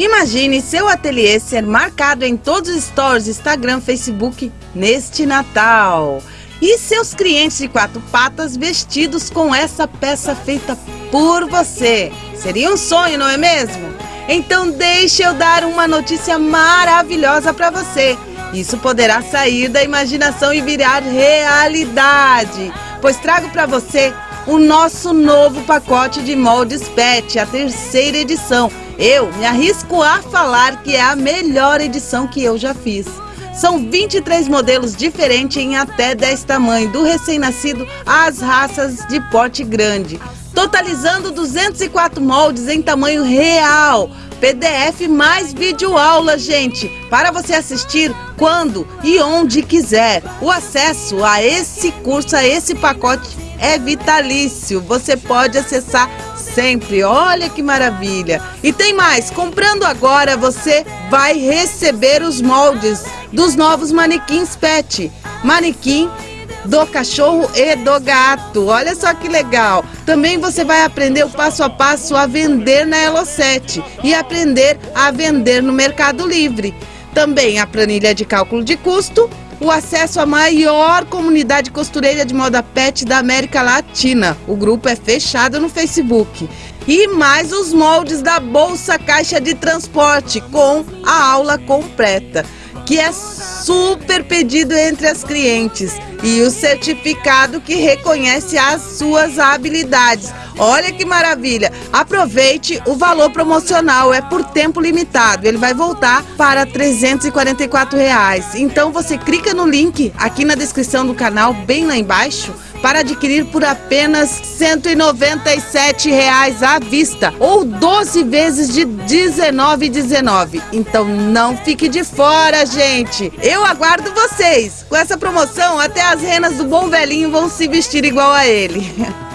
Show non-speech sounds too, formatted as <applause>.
Imagine seu ateliê ser marcado em todos os stories, Instagram, Facebook neste Natal. E seus clientes de quatro patas vestidos com essa peça feita por você. Seria um sonho, não é mesmo? Então deixe eu dar uma notícia maravilhosa para você. Isso poderá sair da imaginação e virar realidade, pois trago para você o nosso novo pacote de moldes PET, a terceira edição. Eu me arrisco a falar que é a melhor edição que eu já fiz. São 23 modelos diferentes em até 10 tamanhos, do recém-nascido às raças de porte grande, totalizando 204 moldes em tamanho real. PDF mais videoaula, gente, para você assistir quando e onde quiser. O acesso a esse curso, a esse pacote é vitalício. Você pode acessar sempre. Olha que maravilha! E tem mais, comprando agora você vai receber os moldes dos novos manequins pet. Manequim do cachorro e do gato. Olha só que legal. Também você vai aprender o passo a passo a vender na Elo7 e aprender a vender no Mercado Livre. Também a planilha de cálculo de custo o acesso à maior comunidade costureira de moda pet da América Latina. O grupo é fechado no Facebook. E mais os moldes da Bolsa Caixa de Transporte com a aula completa, que é super pedido entre as clientes. E o certificado que reconhece as suas habilidades. Olha que maravilha! Aproveite o valor promocional, é por tempo limitado. Ele vai voltar para 344 reais. Então você clica no link aqui na descrição do canal, bem lá embaixo, para adquirir por apenas 197 reais à vista ou 12 vezes de R$ 19,19. Então não fique de fora, gente. Eu aguardo vocês. Com essa promoção, até as renas do Bom Velhinho vão se vestir igual a ele. <laughs>